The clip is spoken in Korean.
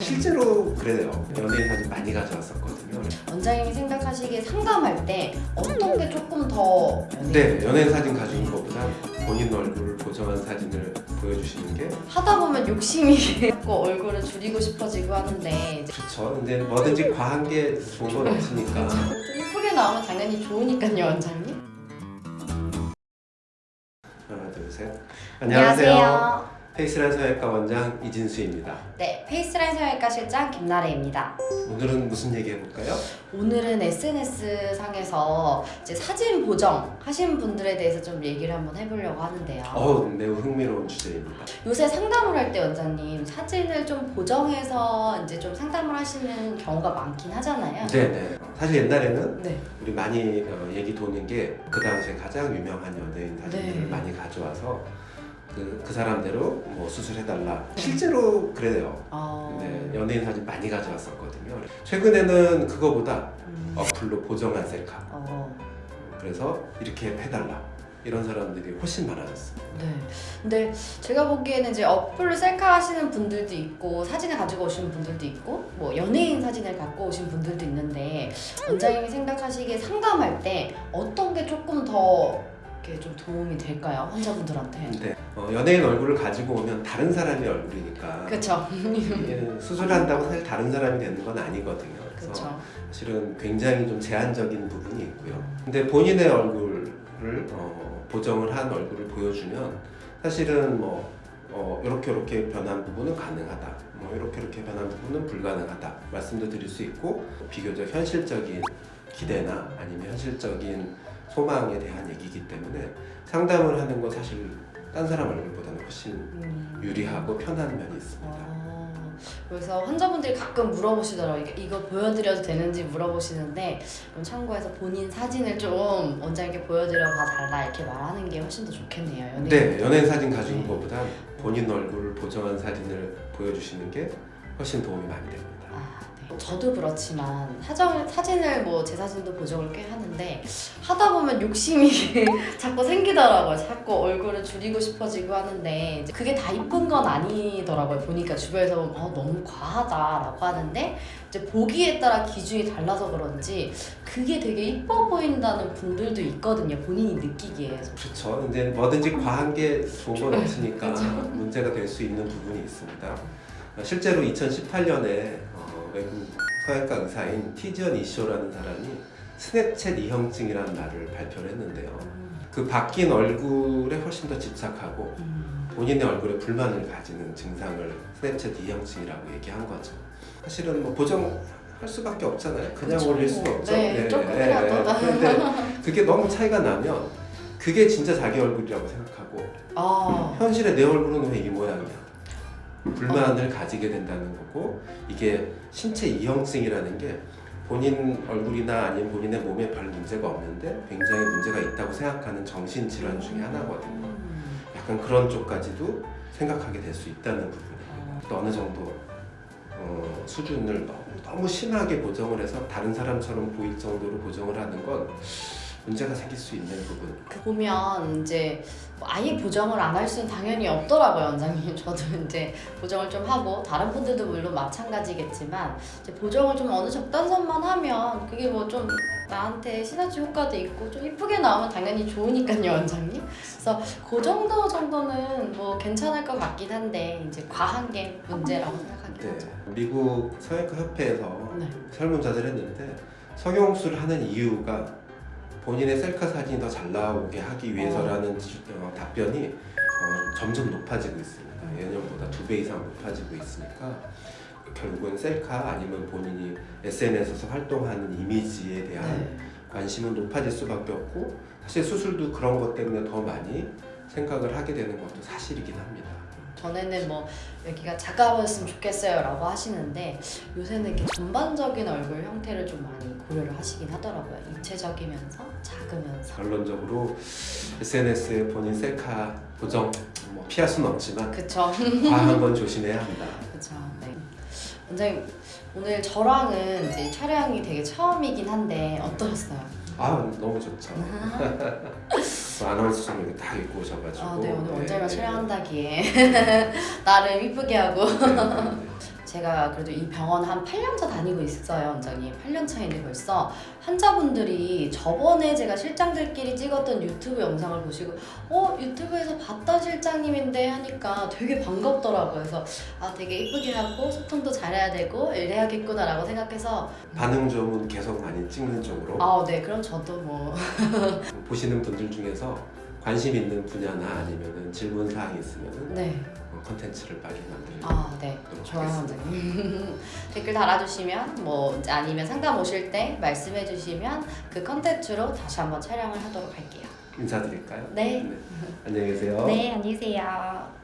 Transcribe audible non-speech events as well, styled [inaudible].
실제로 그래요. 연예인 사진 많이 가져왔었거든요. 원장님이 생각하시기에 상담할 때 어떤 게 조금 더 네, 연예인 사진 가져온 것보다 본인 얼굴을 보정한 사진을 보여주시는 게 하다 보면 욕심이 자꾸 얼굴을 줄이고 싶어지고 하는데 좋죠. 근데 뭐든지 과한 게 좋은 건 없으니까. 좀 이쁘게 나오면 당연히 좋으니까요 원장님 하나, 둘, 셋. 페이스란 서외과 원장 이진수입니다. 네 페이스라인 성형외과 실장 김나래입니다 오늘은 무슨 얘기 해볼까요? 오늘은 SNS 상에서 이제 사진 보정 하신 분들에 대해서 좀 얘기를 한번 해보려고 하는데요 어우, 매우 흥미로운 주제입니다. 요새 상담을 할 때 원장님 사진을 좀 보정해서 이제 좀 상담을 하시는 경우가 많긴 하잖아요 네네. 사실 옛날에는 네. 우리 많이 어, 얘기 도는 게 그 당시에 가장 유명한 연예인 사진들을 네. 많이 가져와서 그, 그 사람대로 뭐 수술해달라. 실제로 그래요. 어... 네, 연예인 사진 많이 가져왔었거든요. 최근에는 그거보다 음. 어플로 보정한 셀카. 어... 그래서 이렇게 해달라. 이런 사람들이 훨씬 많아졌어요. 네. 근데 제가 보기에는 이제 어플로 셀카 하시는 분들도 있고 사진을 가지고 오시는 분들도 있고 뭐 연예인 사진을 갖고 오신 분들도 있는데 원장님이 생각하시기에 상담할 때 어떤 게 조금 더 이렇게 좀 도움이 될까요? 환자분들한테. 근데 어, 연예인 얼굴을 가지고 오면 다른 사람이 얼굴이니까 그렇죠. 수술한다고 사실 다른 사람이 되는 건 아니거든요. 그래서 그렇죠. 사실은 굉장히 좀 제한적인 부분이 있고요. 근데 본인의 얼굴을 어, 보정을 한 얼굴을 보여주면 사실은 뭐 어, 이렇게 이렇게 변한 부분은 가능하다. 뭐 이렇게 이렇게 변한 부분은 불가능하다. 말씀도 드릴 수 있고 비교적 현실적인 기대나 아니면 현실적인 소망에 대한 얘기이기 때문에 상담을 하는 건 사실 딴 사람 얼굴보다는 훨씬 음. 유리하고 편한 면이 있습니다. 어, 그래서 환자분들이 가끔 물어보시더라고요. 이거 보여드려도 되는지 물어보시는데 그럼 참고해서 본인 사진을 좀 원장님께 보여드려 봐달라 이렇게 말하는 게 훨씬 더 좋겠네요. 연예인. 네, 연예인 사진 가져온 네. 것보다 본인 얼굴을 보정한 사진을 보여주시는 게 훨씬 도움이 많이 됩니다. 아, 네. 저도 그렇지만 사정, 사진을 뭐 제 사진도 보정을 꽤 하는데 하다 보면 욕심이 [laughs] 자꾸 생기더라고요. 자꾸 얼굴을 줄이고 싶어지고 하는데 그게 다 이쁜 건 아니더라고요. 보니까 주변에서 보면 어, 너무 과하다라고 하는데 이제 보기에 따라 기준이 달라서 그런지 그게 되게 이뻐 보인다는 분들도 있거든요. 본인이 느끼기에. 그렇죠. 근데 뭐든지 과한 게 좋은 건 없으니까. 문제가 될 수 있는 부분이 있습니다. 실제로 2018년에 어, 외국 서양과 의사인 티지언 이쇼라는 사람이 스냅챗 이형증이라는 말을 발표를 했는데요. 그 바뀐 얼굴에 훨씬 더 집착하고 음. 본인의 얼굴에 불만을 가지는 증상을 스냅챗 이형증이라고 얘기한 거죠. 사실은 뭐 보정 할 수밖에 없잖아요. 그냥 그쵸. 올릴 수는 없죠. 네, 조금이라도. 그런데 그게 너무 차이가 나면 그게 진짜 자기 얼굴이라고 생각하고 아, 현실의 내 얼굴은 왜 이 모양이야? 불만을 가지게 된다는 거고 이게 신체 이형증이라는 게 본인 얼굴이나 아니면 본인의 몸에 별 문제가 없는데 굉장히 문제가 있다고 생각하는 정신 질환 중에 하나거든요. 음. 약간 그런 쪽까지도 생각하게 될 수 있다는. 또 어느 정도 어, 수준을 너무, 너무 심하게 보정을 해서 다른 사람처럼 보일 정도로 보정을 하는 건 문제가 생길 수 있는 부분. 그 보면 이제 뭐 아예 보정을 안 할 수는 당연히 없더라고요 원장님 [laughs] 저도 이제 보정을 좀 하고 다른 분들도 물론 마찬가지겠지만 이제 보정을 좀 어느 적당선만 하면 그게 뭐 좀 나한테 시너지 효과도 있고 좀 이쁘게 나오면 당연히 좋으니까요 원장님 그래서 그 정도 정도는 뭐 괜찮을 것 같긴 한데 이제 과한 게 문제라고 생각하긴 네, 하죠 미국 성형외과 협회에서 네. 설문조사를 했는데 성형수를 하는 이유가 본인의 셀카 사진이 더 잘 나오게 하기 위해서라는 지- 어, 답변이 어, 점점 높아지고 있습니다. 예년보다 두 배 이상 높아지고 있으니까 결국은 셀카 아니면 본인이 SNS에서 활동하는 이미지에 대한 네. 관심은 높아질 수밖에 없고 사실 수술도 그런 것 때문에 더 많이 생각을 하게 되는 것도 사실이긴 합니다. 전에는 뭐 여기가 작아 보였으면 좋겠어요 라고 하시는데 요새는 이렇게 전반적인 얼굴 형태를 좀 많이 고려를 하시긴 하더라고요 입체적이면서 작으면서 결론적으로 SNS에 본인 셀카 보정 뭐 피할 수는 없지만 그쵸 과한 건 조심해야 한다. 그쵸 네. 원장님 오늘 저랑은 이제 촬영이 되게 처음이긴 한데 어떠셨어요? 아 너무 좋죠. [laughs] 아나운서 좀 이렇게 딱 입고 오셔가지고. 아, 네 오늘 네, 원장님과 네. 촬영한다기에 [laughs] 나름 이쁘게 하고 네, 네, 네. 제가 그래도 이 병원 한 8년차 다니고 있어요, 원장님. 8년 차인데 벌써. 환자분들이 저번에 제가 실장들끼리 찍었던 유튜브 영상을 보시고 어 유튜브에서 봤던 실장님인데 하니까 되게 반갑더라고요. 그래서 아 되게 이쁘게 하고 소통도 잘해야 되고 이래야겠구나 라고 생각해서. 반응 좋으면 계속 많이 찍는 쪽으로? 아 네. 그럼 저도 뭐. [laughs] 보시는 분들 중에서 관심 있는 분야나 아니면은 질문 사항이 있으면은 네. 어, 컨텐츠를 빨리 만들도록 아, 네. 좋아요, 원장님. [laughs] 댓글 달아주시면, 뭐, 아니면 상담 오실 때 말씀해 주시면 그 컨텐츠로 다시 한번 촬영을 하도록 할게요. 인사드릴까요? 네. 안녕히 계세요. 네, 안녕히 계세요.